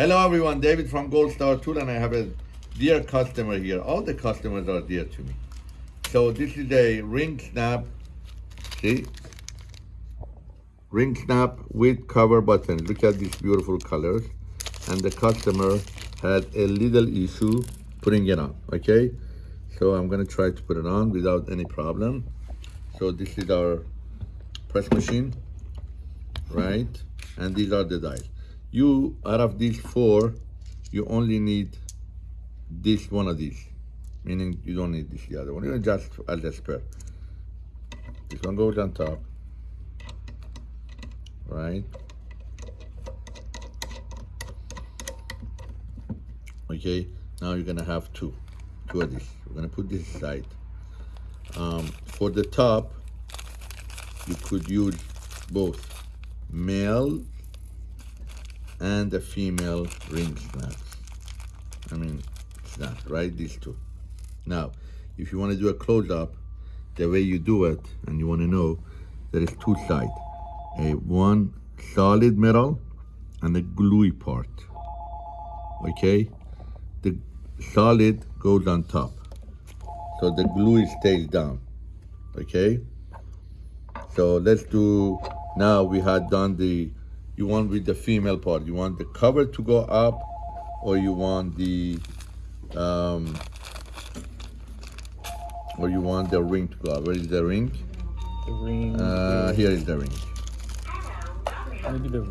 Hello everyone, David from Gold Star Tool and I have a dear customer here. All the customers are dear to me. So this is a ring snap, see? Ring snap with cover button. Look at these beautiful colors. And the customer had a little issue putting it on, okay? So I'm gonna try to put it on without any problem. So this is our press machine, right? And these are the dials. You, out of these four, you only need this one of these, meaning you don't need this the other one. You just as a spare. This one goes on top, right? Okay, now you're gonna have two, two of these. We're gonna put this aside. Um, for the top, you could use both male and the female ring snaps. I mean, snap, right? These two. Now, if you want to do a close-up, the way you do it, and you want to know, there is two sides. A one solid metal and a gluey part. Okay? The solid goes on top. So the glue stays down. Okay? So let's do, now we had done the, you want with the female part, you want the cover to go up or you want the, um, or you want the ring to go up. Where is the ring? The ring. Uh, here is the ring. maybe the.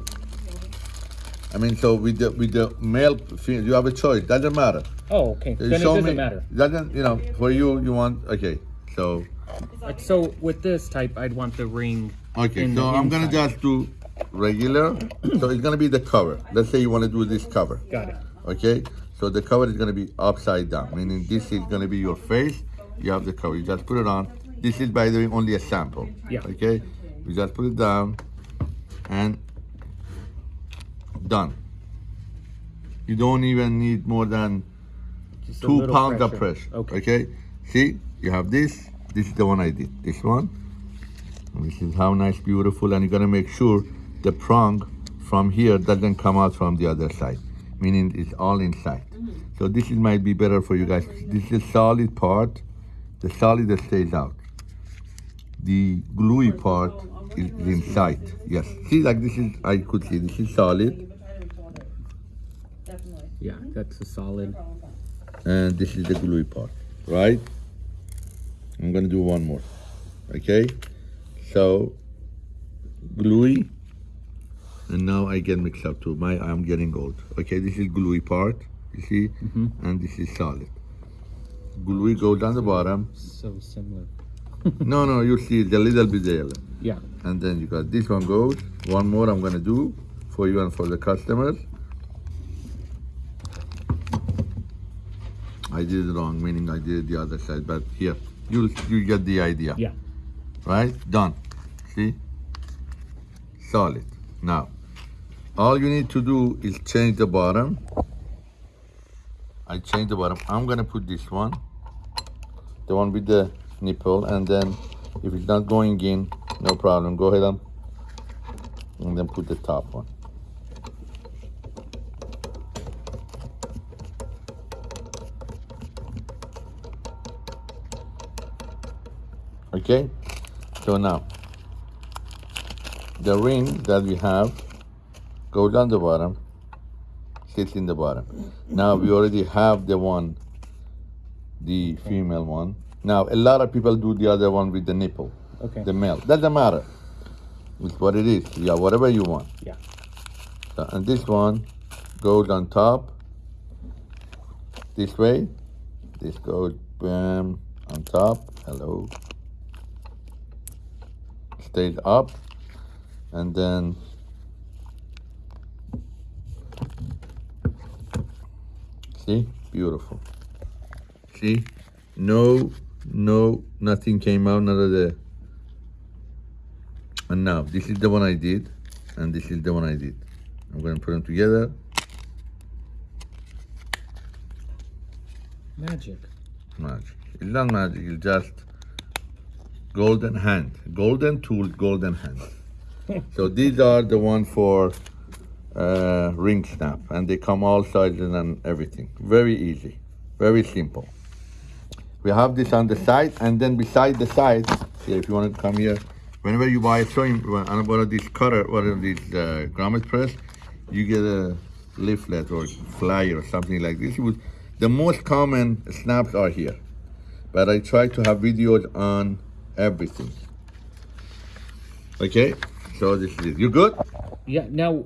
I mean, so with the with the male, female, you have a choice. Doesn't matter. Oh, okay. You Then it doesn't me- matter. Doesn't you know? For you, you want okay. So Like, so with this type, I'd want the ring. okay. in So the I'm gonna just do regular. so it's gonna be the cover. Let's say you want to do this cover. Got it. Okay. So the cover is gonna be upside down, meaning this is gonna be your face. You have the cover. You just put it on. This is by the way only a sample. Yeah. Okay. You just put it down, and done. You don't even need more than Just two pounds of pressure. Okay. Okay. See, you have this. This is the one I did. This one. And this is how nice, beautiful, and you're gonna make sure the prong from here doesn't come out from the other side, meaning it's all inside. So this is might be better for you guys. This is solid part. The solid that stays out. The gluey part is inside. Yes. See, like this is I could see this is solid, Definitely. Yeah, that's a solid. and this is the gluey part, right? I'm gonna do one more. Okay? So gluey, and now I get mixed up too. My I'm getting old. Okay, this is gluey part, you see, mm-hmm. and this is solid. Gluey goes on the bottom. So similar. no, no, you see it's a little bit there. Yeah. And then you got this one goes. One more I'm gonna do for you and for the customers. I did it wrong, meaning I did it the other side, but here, you you get the idea. Yeah. Right? Done. See? Solid. Now, all you need to do is change the bottom. I change the bottom. I'm gonna put this one, the one with the nipple, and then if it's not going in, no problem. Go ahead and, and then put the top one. Okay? So now, the ring that we have goes on the bottom, sits in the bottom. Now we already have the one, the female one. Now a lot of people do the other one with the nipple, Okay. the male. Doesn't matter. It's what it is. Yeah, whatever you want. Yeah. So, and this one goes on top this way. This goes bam on top. Hello. Stays up. And then see, beautiful. See, no, no, nothing came out. None of the. And now this is the one I did, and this is the one I did. I'm gonna put them together. Magic. Magic. It's not magic. It's just golden hand, golden tool, golden hand. so these are the one for uh, ring snap, and they come all sizes and everything. Very easy, very simple. We have this on the side, and then beside the side, if you want to come here, whenever you buy a sewing, on one of these cutter, one of these uh, grommet press, you get a leaflet or flyer or something like this. The most common snaps are here, but I try to have videos on everything. Okay, so this is it. You good? Yeah. Now,